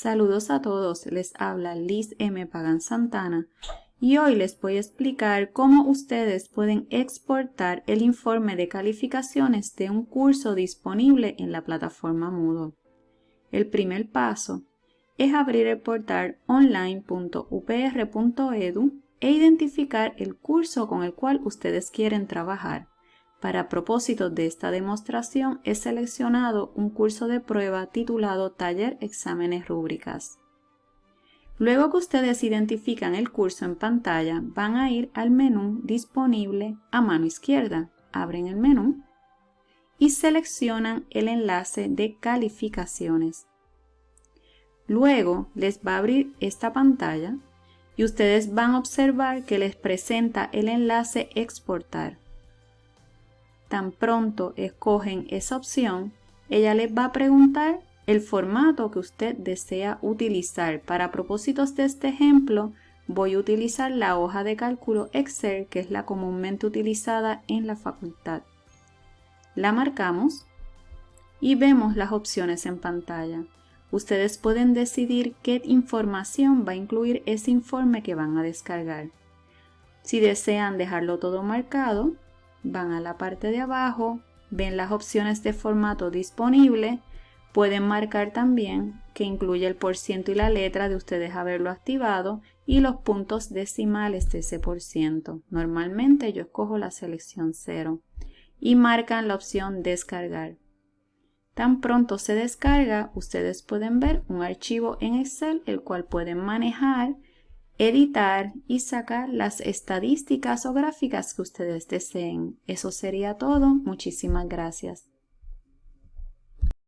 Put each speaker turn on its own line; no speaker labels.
Saludos a todos, les habla Liz M. Pagan Santana y hoy les voy a explicar cómo ustedes pueden exportar el informe de calificaciones de un curso disponible en la plataforma Moodle. El primer paso es abrir el portal online.upr.edu e identificar el curso con el cual ustedes quieren trabajar. Para propósitos de esta demostración he seleccionado un curso de prueba titulado Taller Exámenes Rúbricas. Luego que ustedes identifican el curso en pantalla, van a ir al menú disponible a mano izquierda. Abren el menú y seleccionan el enlace de calificaciones. Luego les va a abrir esta pantalla y ustedes van a observar que les presenta el enlace exportar. Tan pronto escogen esa opción, ella les va a preguntar el formato que usted desea utilizar. Para propósitos de este ejemplo, voy a utilizar la hoja de cálculo Excel, que es la comúnmente utilizada en la facultad. La marcamos y vemos las opciones en pantalla. Ustedes pueden decidir qué información va a incluir ese informe que van a descargar. Si desean dejarlo todo marcado, van a la parte de abajo, ven las opciones de formato disponible Pueden marcar también que incluye el por ciento y la letra de ustedes haberlo activado y los puntos decimales de ese por ciento. Normalmente yo escojo la selección 0 y marcan la opción descargar. Tan pronto se descarga, ustedes pueden ver un archivo en Excel el cual pueden manejar, editar y sacar las estadísticas o gráficas que ustedes deseen. Eso sería todo. Muchísimas gracias.